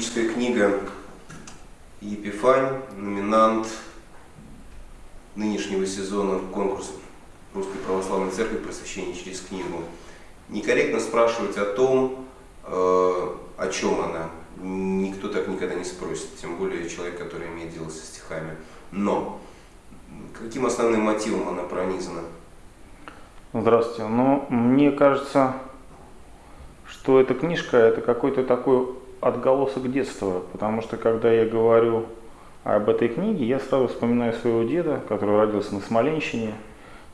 Литургическая книга «Епифань», номинант нынешнего сезона конкурса Русской Православной Церкви «Просвещение через книгу». Некорректно спрашивать о том, э, о чем она. Никто так никогда не спросит, тем более человек, который имеет дело со стихами. Но каким основным мотивом она пронизана? Здравствуйте. Ну, мне кажется, что эта книжка – это какой-то такой отголосок детства, потому что когда я говорю об этой книге, я сразу вспоминаю своего деда, который родился на Смоленщине,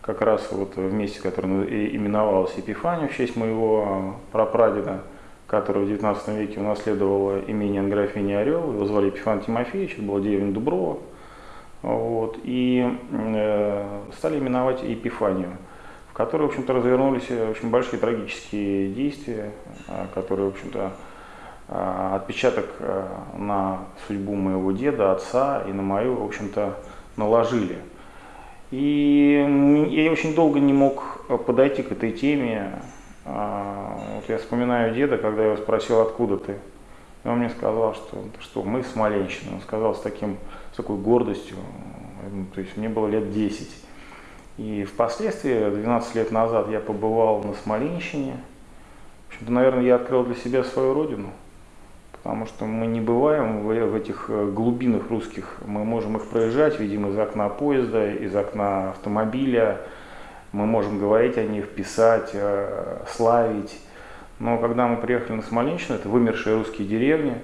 как раз вот в месте, которое именовалось Епифания, в честь моего прапрадеда, который в 19 веке унаследовал имение графини Орел, его звали Епифан Тимофеевич, это была деревня Дуброва, вот, и э, стали именовать Епифанию, которой, в общем-то, развернулись очень большие трагические действия, а, которые, в общем-то, а, отпечаток э, на судьбу моего деда, отца и на мою, в общем-то, наложили. И я очень долго не мог подойти к этой теме. А, вот я вспоминаю деда, когда я его спросил, откуда ты. И он мне сказал, что, что мы с Смоленщины. Он сказал с, таким, с такой гордостью, то есть мне было лет 10. И впоследствии, 12 лет назад, я побывал на Смоленщине. В общем-то, наверное, я открыл для себя свою родину потому что мы не бываем в, в этих э, глубинах русских, мы можем их проезжать, видим из окна поезда, из окна автомобиля, мы можем говорить о них, писать, э, славить. Но когда мы приехали на Смоленщину, это вымершие русские деревни,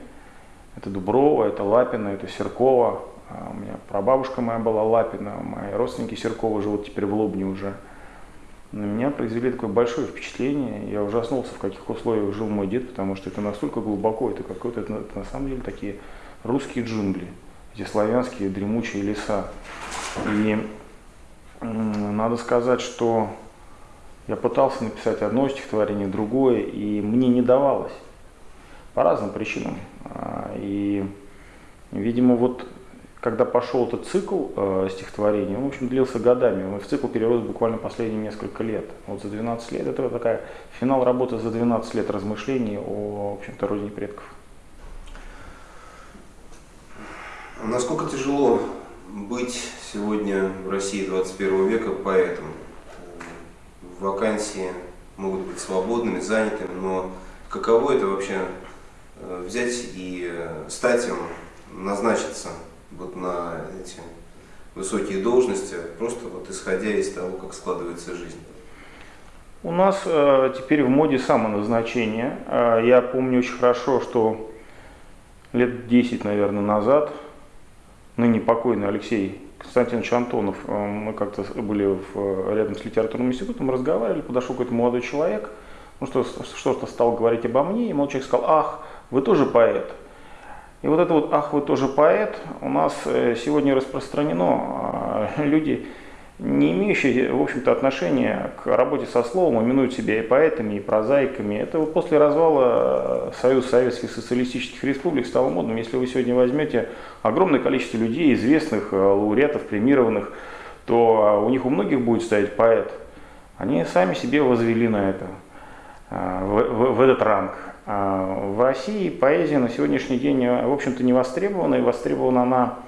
это Дуброво, это Лапино, это Серково, а у меня прабабушка моя была Лапина, мои родственники Серкова живут теперь в Лобне уже на меня произвели такое большое впечатление. Я ужаснулся, в каких условиях жил мой дед, потому что это настолько глубоко, это какой-то, это, это на самом деле такие русские джунгли, эти славянские дремучие леса. И надо сказать, что я пытался написать одно стихотворение, другое, и мне не давалось по разным причинам. А, и, видимо, вот когда пошел этот цикл э, стихотворений, он, в общем, длился годами. Он в цикл перерос буквально последние несколько лет. Вот за 12 лет, это такая финал работы за 12 лет размышлений о, в общем-то, родине предков. Насколько тяжело быть сегодня в России 21 века поэтом? Вакансии могут быть свободными, занятыми, но каково это вообще э, взять и э, стать им, назначиться вот на эти высокие должности, просто вот исходя из того, как складывается жизнь? У нас э, теперь в моде самоназначение. Э, я помню очень хорошо, что лет 10, наверное, назад ныне покойный Алексей Константинович Антонов, э, мы как-то были в, рядом с литературным институтом, разговаривали, подошел какой-то молодой человек, ну что, что-то стал говорить обо мне, и молодой человек сказал, ах, вы тоже поэт. И вот это вот «ах, вы тоже поэт» у нас э, сегодня распространено. А, люди, не имеющие, в общем-то, отношения к работе со словом, именуют себя и поэтами, и прозаиками. Это вот после развала Союза Советских Социалистических Республик стало модным. Если вы сегодня возьмете огромное количество людей, известных, э, лауреатов, премированных, то а, у них у многих будет стоять поэт. Они сами себе возвели на это, в, в, в этот ранг. А, в России поэзия на сегодняшний день, э, в общем-то, не востребована, и востребована она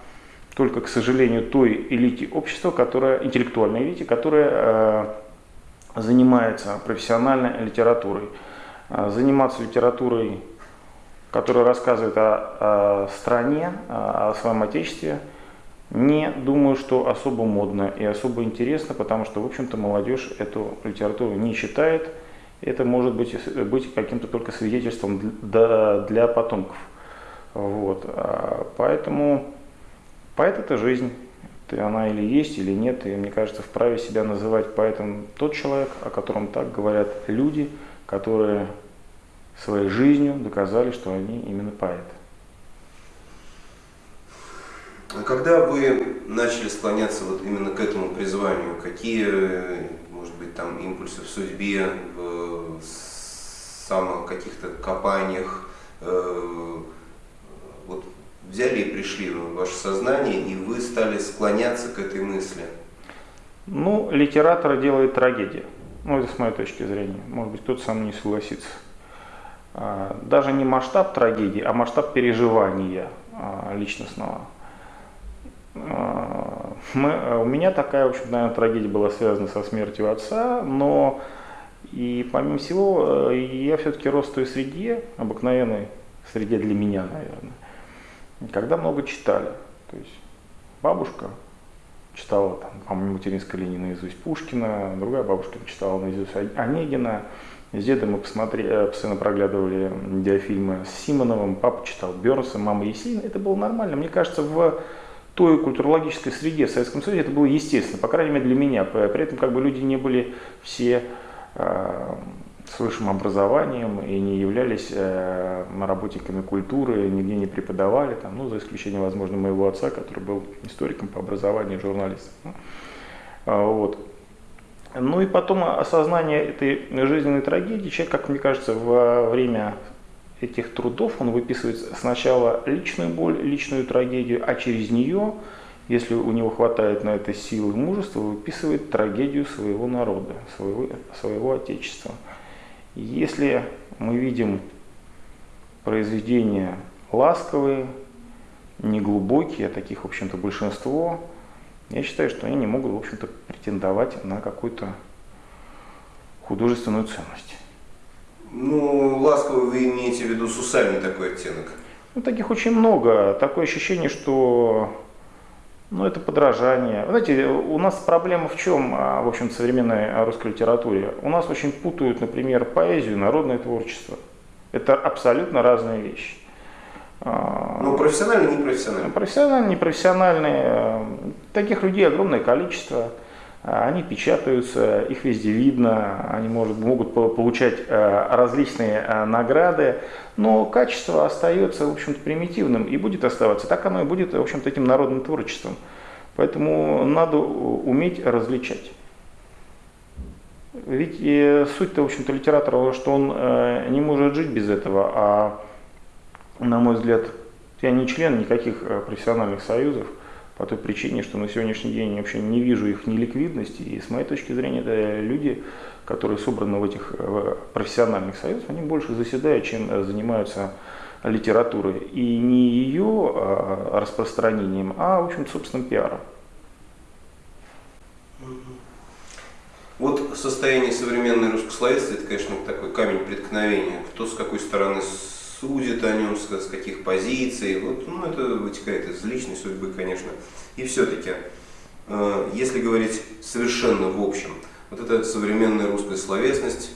только, к сожалению, той элите общества, которая, интеллектуальной элите, которая э, занимается профессиональной литературой. А, заниматься литературой, которая рассказывает о стране, о своем отечестве, не думаю, что особо модно и особо интересно, потому что, в общем-то, молодежь эту литературу не читает, это может быть, быть каким-то только свидетельством для, для потомков. Вот. А поэтому поэт это жизнь. Это она или есть, или нет. И мне кажется, вправе себя называть поэтом тот человек, о котором так говорят люди, которые своей жизнью доказали, что они именно поэты. А когда вы начали склоняться вот именно к этому призванию, какие может быть, там импульсы в судьбе, в самых каких-то копаниях, э, вот взяли и пришли в ваше сознание, и вы стали склоняться к этой мысли? Ну, литератор делает трагедию. Ну, это с моей точки зрения. Может быть, кто-то со мной не согласится. А, даже не масштаб трагедии, а масштаб переживания а, личностного. А, мы, э, у меня такая, в общем, наверное, трагедия была связана со смертью отца, но и помимо всего, э, я все-таки рос в той среде, обыкновенной среде для меня, наверное, когда много читали. То есть бабушка читала, там, по-моему, материнской линии наизусть Пушкина, другая бабушка читала наизусть Онегина. С дедом мы посмотрели, э, постоянно проглядывали диафильмы с Симоновым, папа читал Бернса, мама Есенина. Это было нормально. Мне кажется, в той культурологической среде в Советском Союзе это было естественно, по крайней мере для меня. При этом как бы люди не были все с высшим образованием и не являлись э, работниками культуры, нигде не преподавали, там, ну, за исключением, возможно, моего отца, который был историком по образованию, журналистом. А, вот. Ну и потом осознание этой жизненной трагедии, человек, как мне кажется, во время этих трудов он выписывает сначала личную боль, личную трагедию, а через нее, если у него хватает на это силы и мужества, выписывает трагедию своего народа, своего, своего отечества. Если мы видим произведения ласковые, неглубокие, а таких, в общем-то, большинство, я считаю, что они не могут, в общем-то, претендовать на какую-то художественную ценность. Ну, ласковый вы имеете в виду сусальный такой оттенок? Ну, таких очень много. Такое ощущение, что ну, это подражание. Знаете, у нас проблема в чем, а, в общем, в современной русской литературе? У нас очень путают, например, поэзию народное творчество. Это абсолютно разные вещи. А, ну, профессиональные, непрофессиональные. Профессиональные, непрофессиональные. Таких людей огромное количество. Они печатаются, их везде видно, они может, могут получать э, различные э, награды, но качество остается, в общем-то, примитивным и будет оставаться. Так оно и будет, в общем-то, этим народным творчеством. Поэтому надо уметь различать. Ведь суть-то, в общем-то, литератора, что он э, не может жить без этого, а, на мой взгляд, я не член никаких профессиональных союзов, по той причине, что на сегодняшний день вообще не вижу их неликвидности, и с моей точки зрения, это люди, которые собраны в этих профессиональных союзах, они больше заседают, чем э, занимаются литературой. И не ее а, распространением, а, в общем собственным пиаром. Вот состояние современной русскословесности, это, конечно, такой камень преткновения. Кто с какой стороны судит о нем, с, каких позиций. Вот, ну, это вытекает из личной судьбы, конечно. И все-таки, э, если говорить совершенно в общем, вот эта современная русская словесность,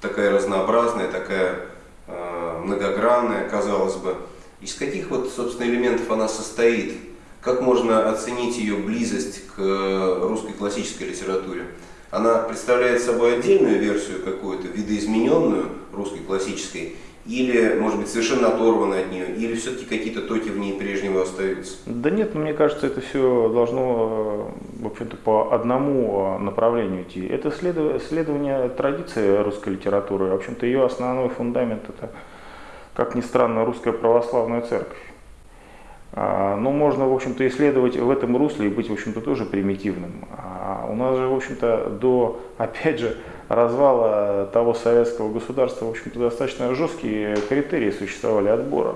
такая разнообразная, такая э, многогранная, казалось бы, из каких вот, собственно, элементов она состоит? Как можно оценить ее близость к русской классической литературе? Она представляет собой отдельную версию какую-то, видоизмененную русской классической, или, может быть, совершенно оторваны от нее, или все-таки какие-то токи в ней прежнего остаются? Да нет, мне кажется, это все должно, э, в общем-то, по одному э, направлению идти. Это следование традиции русской литературы. В общем-то, ее основной фундамент – это, как ни странно, русская православная церковь. А, но можно, в общем-то, исследовать в этом русле и быть, в общем-то, тоже примитивным. А у нас же, в общем-то, до, опять же, развала того советского государства, в общем-то, достаточно жесткие критерии существовали отбора.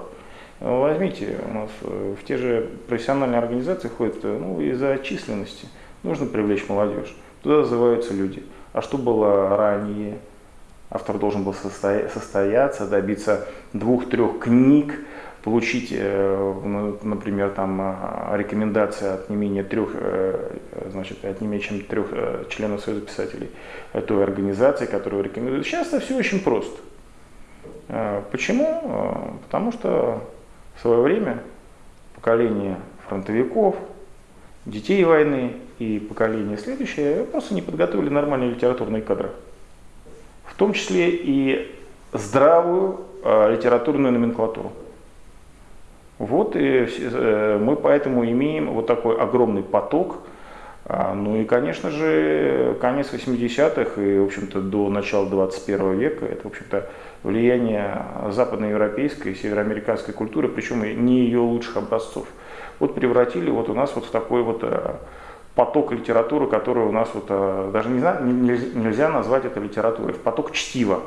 Возьмите, у нас э, в те же профессиональные организации ходят, э, ну, из-за численности нужно привлечь молодежь. Туда зазываются люди. А что было ранее? Автор должен был состояться, добиться двух-трех книг, получить, э, например, там а, рекомендации от не менее трех, э, значит, от не менее чем трех э, членов Союза писателей той организации, которую рекомендуют. Сейчас это все очень просто. Почему? Потому что в свое время поколение фронтовиков, детей войны и поколение следующее просто не подготовили нормальные литературные кадры. В том числе и здравую литературную номенклатуру. Вот и э, мы поэтому имеем вот такой огромный поток. А, ну и, конечно же, конец 80-х и, в общем-то, до начала 21 века, это, в общем-то, влияние западноевропейской и североамериканской культуры, причем не ее лучших образцов. Вот превратили вот у нас вот в такой вот э, поток литературы, который у нас вот, э, даже не знаю, нельзя назвать это литературой, в поток чтива.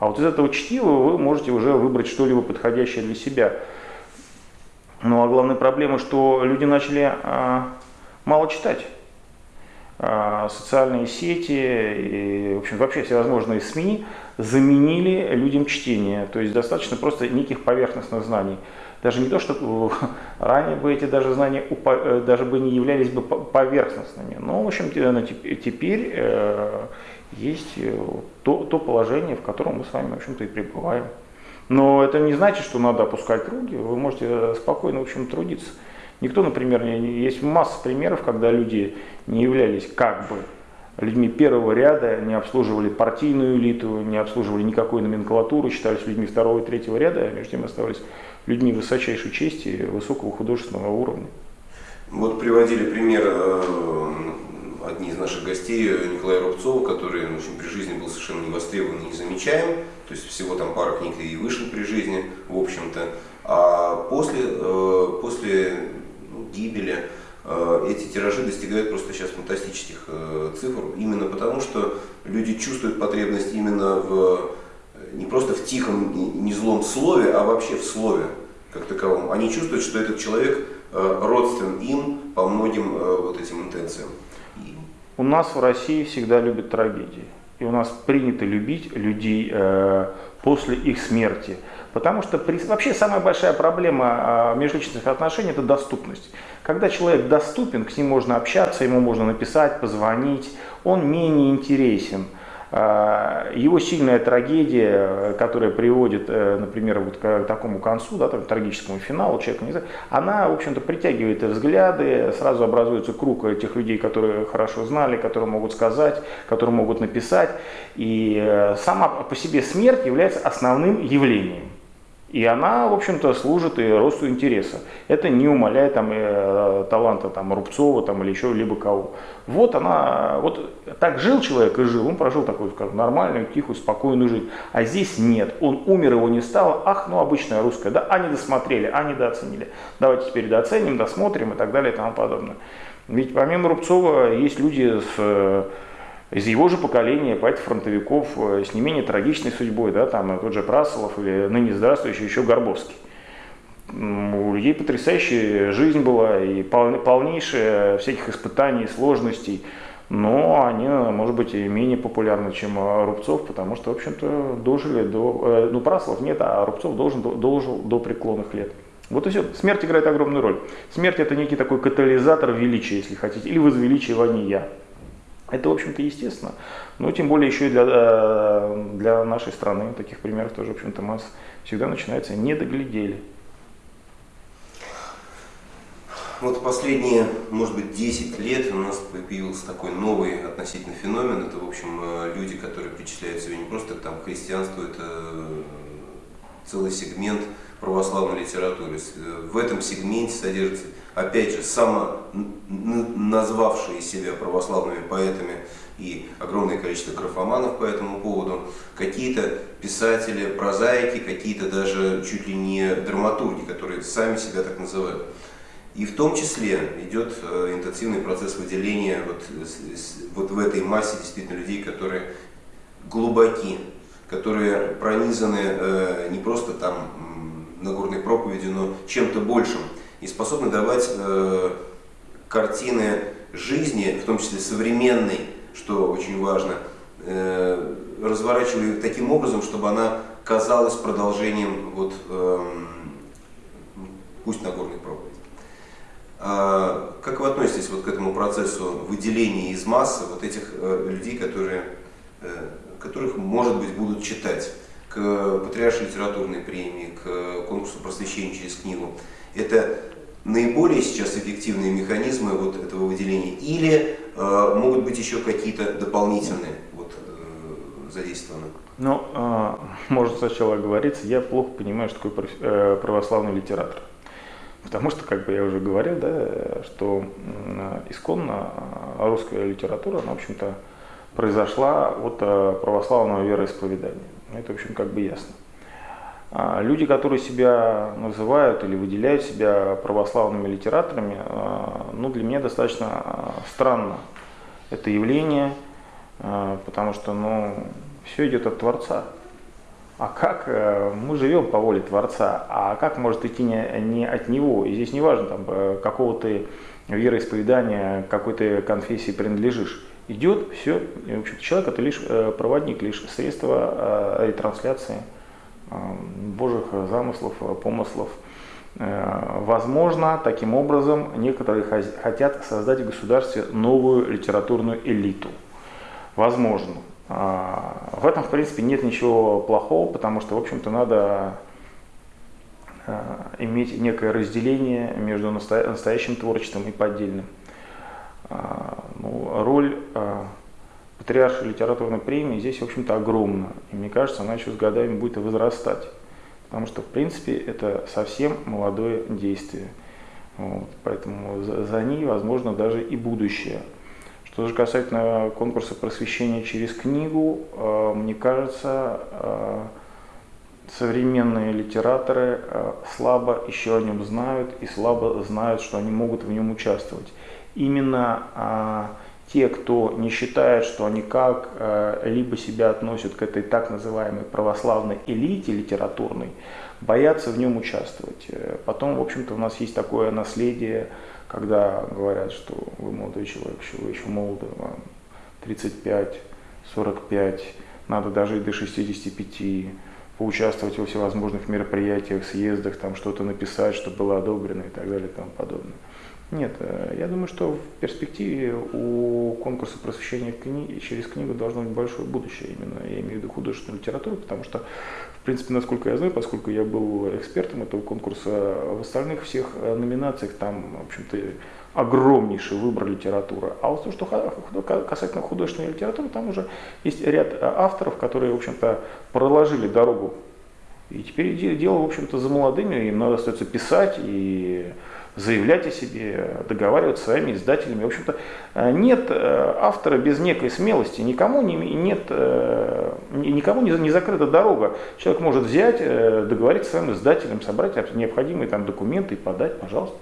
А вот из этого чтива вы можете уже выбрать что-либо подходящее для себя. Ну а главная проблема, что люди начали а, мало читать. А, социальные сети и, в общем, вообще всевозможные СМИ заменили людям чтение. То есть достаточно просто неких поверхностных знаний. Даже не то, что ранее бы эти даже знания э, даже бы не являлись бы поверхностными. Но, в общем, теперь э, есть э, то, то положение, в котором мы с вами, в общем-то, и пребываем. Но это не значит, что надо опускать руки. Вы можете спокойно, в общем, трудиться. Никто, например, есть масса примеров, когда люди не являлись как бы людьми первого ряда, не обслуживали партийную элиту, не обслуживали никакой номенклатуру, считались людьми второго и третьего ряда, а между тем оставались людьми высочайшей чести высокого художественного уровня. Вот приводили пример э, одни из наших гостей, Николая Рубцова, который в общем, при жизни был совершенно не востребован и не замечаем, то есть всего там пара книг и вышел при жизни, в общем-то. А после, э, после ну, гибели э, эти тиражи достигают просто сейчас фантастических э, цифр, именно потому что люди чувствуют потребность именно в не просто в тихом, не злом слове, а вообще в слове как таковом. Они чувствуют, что этот человек родствен им по многим вот этим интенциям. У нас в России всегда любят трагедии. И у нас принято любить людей э, после их смерти. Потому что при, вообще самая большая проблема э, межличностных отношений – это доступность. Когда человек доступен, к ним можно общаться, ему можно написать, позвонить, он менее интересен – а, его сильная трагедия, которая приводит, э, например, вот к такому концу, да, там, трагическому финалу, человека не знаю, она, в общем-то, притягивает взгляды, сразу образуется круг тех людей, которые хорошо знали, которые могут сказать, которые могут написать. И э, сама по себе смерть является основным явлением. И она, в общем-то, служит и росту интереса. Это не умаляет там, э, таланта там, Рубцова там, или еще либо кого. Вот она, вот так жил человек и жил, он прожил такую, скажем, нормальную, тихую, спокойную жизнь. А здесь нет, он умер, его не стало, ах, ну обычная русская, да, а не досмотрели, а недооценили. Давайте теперь дооценим, досмотрим и так далее и тому подобное. Ведь помимо Рубцова есть люди с из его же поколения, поэтов-фронтовиков э, с не менее трагичной судьбой, да, там тот же Прасолов или ныне здравствующий еще Горбовский. У людей потрясающая жизнь была и полнейшая всяких испытаний, сложностей, но они, может быть, и менее популярны, чем Рубцов, потому что, в общем-то, дожили до... Э, ну, Праслов нет, а Рубцов должен, дожил до преклонных лет. Вот и все. Смерть играет огромную роль. Смерть это некий такой катализатор величия, если хотите, или возвеличивания. Это, в общем-то, естественно. Но тем более еще и для, э, для нашей страны таких примеров тоже, в общем-то, масса. Всегда начинается «не доглядели». Вот последние, может быть, 10 лет у нас появился такой новый относительно феномен. Это, в общем, э, люди, которые причисляют себя не просто там, к христианству, это э, целый сегмент православной литературы. В этом сегменте содержится опять же, само назвавшие себя православными поэтами и огромное количество графоманов по этому поводу, какие-то писатели, прозаики, какие-то даже чуть ли не драматурги, которые сами себя так называют. И в том числе идет э, интенсивный процесс выделения вот, вот в этой массе действительно людей, которые глубоки, которые пронизаны э, не просто там Нагорной проповедью, но чем-то большим и способны давать э, картины жизни, в том числе современной, что очень важно, э, разворачивали таким образом, чтобы она казалась продолжением вот, э, пусть Нагорной проповеди. А как вы относитесь вот к этому процессу выделения из массы вот этих э, людей, которые, э, которых, может быть, будут читать? К Патриаршей литературной премии, к конкурсу просвещения через книгу. Это наиболее сейчас эффективные механизмы вот этого выделения или э, могут быть еще какие-то дополнительные вот, э, задействованы? Ну, э, может сначала говориться, я плохо понимаю, что такое э, православный литератор. Потому что, как бы я уже говорил, да, что исконно русская литература, она, в общем-то, произошла от э, православного вероисповедания. Это, в общем, как бы ясно. А, люди, которые себя называют или выделяют себя православными литераторами, а, ну, для меня достаточно а, странно это явление, потому что ну, все идет от Творца. а как э, мы живем по воле Творца, а как может идти не, не от Него. И здесь не важно, там, э, какого ты вероисповедания, какой ты конфессии принадлежишь. Идет все, в общем человек это лишь э, проводник, лишь средство ретрансляции Божьих замыслов, помыслов. Возможно, таким образом некоторые хотят создать в государстве новую литературную элиту. Возможно. В этом, в принципе, нет ничего плохого, потому что, в общем-то, надо иметь некое разделение между настоящим творчеством и поддельным. А, ну, роль патриарша литературной премии здесь, в общем-то, огромна. И мне кажется, она еще с годами будет возрастать. Потому что, в принципе, это совсем молодое действие. Вот, поэтому за, за ней, возможно, даже и будущее. Что же касательно конкурса просвещения через книгу, э, мне кажется, э, современные литераторы э, слабо еще о нем знают и слабо знают, что они могут в нем участвовать. Именно те, кто не считает, что они как-либо себя относят к этой так называемой православной элите литературной, боятся в нем участвовать. Потом, в общем-то, у нас есть такое наследие когда говорят, что вы молодой человек, что вы еще молоды, вам 35, 45, надо дожить до 65, поучаствовать во всевозможных мероприятиях, съездах, там что-то написать, чтобы было одобрено и так далее и тому подобное. Нет, э, я думаю, что в перспективе у конкурса просвещения кни... через книгу должно быть большое будущее именно, я имею в виду художественную литературу, потому что, в принципе, насколько я знаю, поскольку я был экспертом этого конкурса, в остальных всех э, номинациях там, в общем-то, огромнейший выбор литературы. А вот то, что касательно художественной литературы, там уже есть ряд э, авторов, которые, в общем-то, проложили дорогу. И теперь дело, в общем-то, за молодыми, им надо остается писать и заявлять о себе, договариваться с своими издателями. В общем-то, э, нет э, автора без некой смелости, никому не, нет, никому не, не закрыта дорога. Человек может взять, договориться с своим издателем, собрать необходимые там документы и подать, пожалуйста,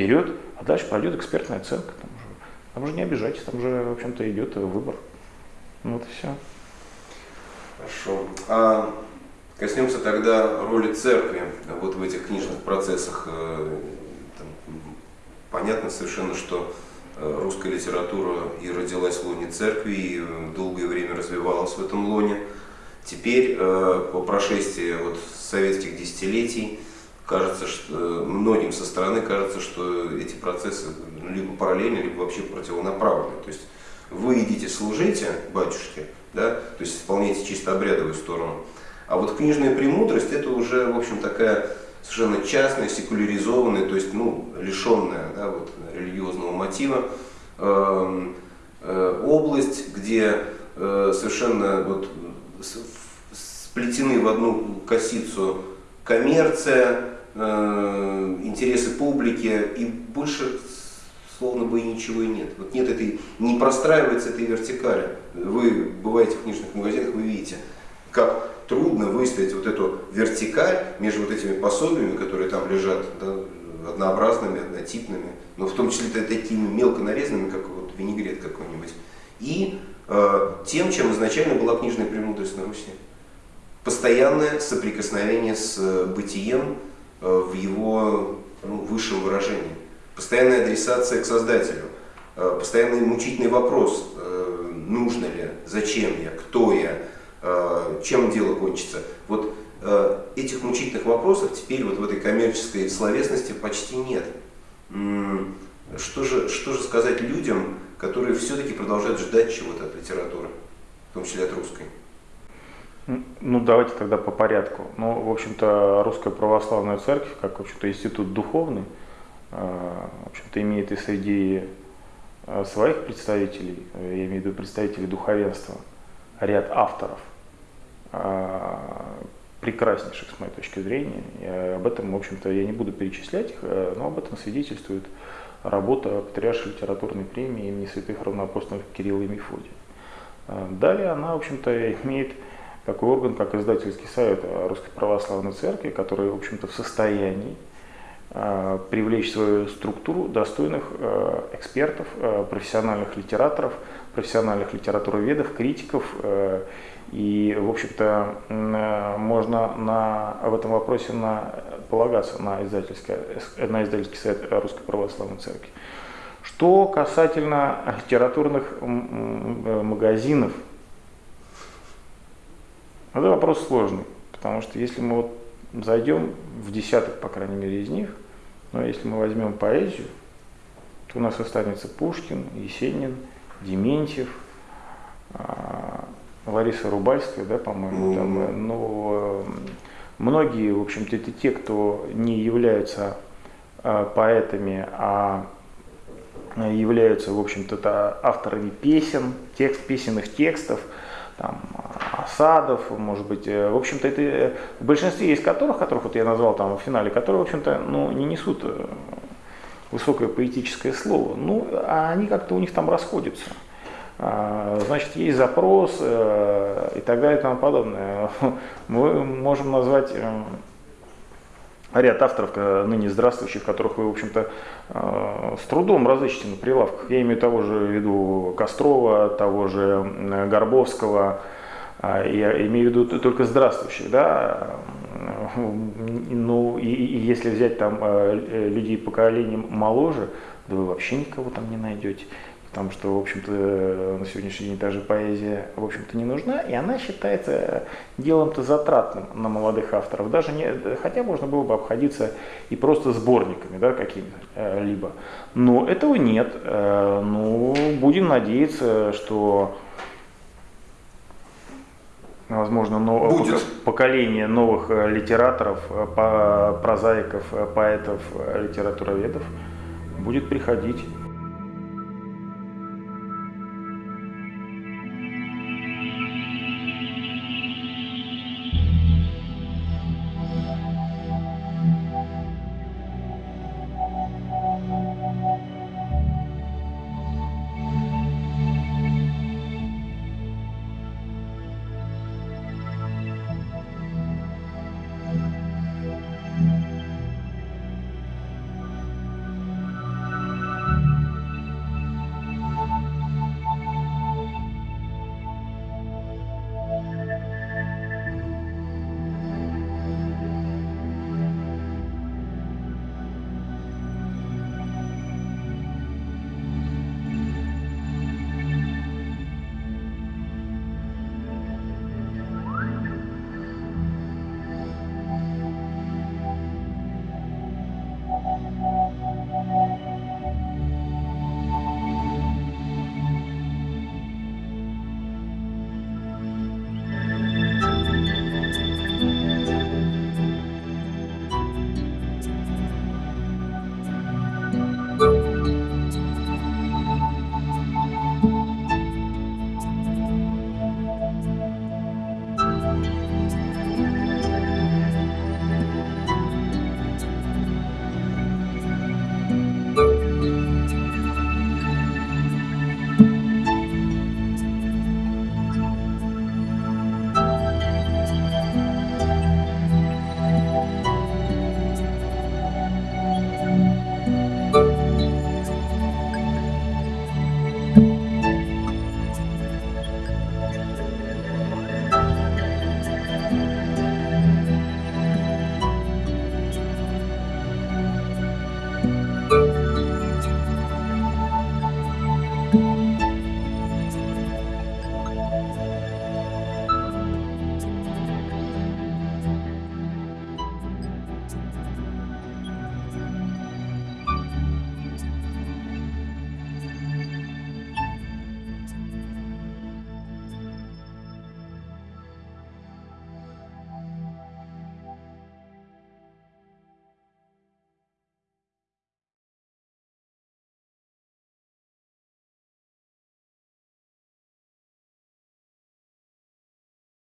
вперед, а дальше пройдет экспертная оценка. Там уже, там уже не обижайтесь, там уже, в общем-то, идет выбор. Ну, вот и все. Хорошо. А коснемся тогда роли церкви вот в этих книжных процессах Понятно совершенно, что э, русская литература и родилась в лоне церкви, и э, долгое время развивалась в этом лоне. Теперь, э, по прошествии вот советских десятилетий, кажется, что многим со стороны кажется, что эти процессы либо параллельны, либо вообще противонаправлены. То есть вы идите служите батюшке, да, то есть исполняете чисто обрядовую сторону. А вот книжная премудрость это уже, в общем, такая совершенно частная, секуляризованная, то есть ну, лишенная да, вот, религиозного мотива, э, э, область, где э, совершенно вот, сплетены в одну косицу коммерция, э, интересы публики и больше словно бы и ничего и нет. Вот нет этой, не простраивается этой вертикали. Вы бываете в книжных магазинах, вы видите, как трудно выставить вот эту вертикаль между вот этими пособиями, которые там лежат, да, однообразными, однотипными, но в том числе такими мелко нарезанными, как вот винегрет какой-нибудь, и э, тем, чем изначально была книжная премудрость на Руси. Постоянное соприкосновение с э, бытием в его ну, высшем выражении. Постоянная адресация к Создателю. Э, постоянный мучительный вопрос, э, нужно ли, зачем я, кто я, Э, чем дело кончится. Вот э, этих мучительных вопросов теперь вот в этой коммерческой словесности почти нет. Что же, что же сказать людям, которые все-таки продолжают ждать чего-то от литературы, в том числе от русской? Ну, давайте тогда по порядку. Ну, в общем-то, Русская Православная Церковь, как, в общем-то, институт духовный, э, в общем-то, имеет и среди своих представителей, я имею в виду представителей духовенства, ряд авторов, прекраснейших, с моей точки зрения. И об этом, в общем-то, я не буду перечислять их, э, но об этом свидетельствует работа Патриаршей литературной премии имени святых равноапостольных Кирилла и Мефодия. Далее она, в общем-то, имеет такой орган, как издательский совет Русской Православной Церкви, который, в общем-то, в состоянии привлечь в свою структуру достойных экспертов, профессиональных литераторов, профессиональных литературоведов, критиков. И, в общем-то, можно на, в этом вопросе на, полагаться на, издательский, на издательский совет Русской Православной Церкви. Что касательно литературных магазинов, это вопрос сложный, потому что если мы вот зайдем в десяток, по крайней мере, из них, но если мы возьмем поэзию, то у нас останется Пушкин, Есенин, Дементьев, а, Лариса Рубальская, да, по-моему, там, э, ну, многие, в общем-то, это те, кто не являются а, поэтами, а являются, в общем-то, авторами песен, текст, песенных текстов, там, осадов, может быть, э, в общем-то, это э, в большинстве из которых, которых вот я назвал там в финале, которые, в общем-то, ну, не несут э, высокое поэтическое слово, ну, а они как-то у них там расходятся. А, значит, есть запрос и так далее и тому подобное. Мы можем назвать ряд авторов, ныне здравствующих, которых вы, в общем-то, с трудом разыщете на прилавках. Я имею того же в виду Кострова, того же Горбовского, я имею в виду только здравствующих, да, ну и, и если взять там э, людей поколением моложе, да вы вообще никого там не найдете, потому что, в общем-то, на сегодняшний день даже поэзия, в общем-то, не нужна, и она считается делом-то затратным на молодых авторов, даже не, хотя можно было бы обходиться и просто сборниками, да, какими-либо, но этого нет, э, ну, будем надеяться, что возможно, новое Будет. поколение новых э, литераторов, э, прозаиков, э, поэтов, литературоведов будет приходить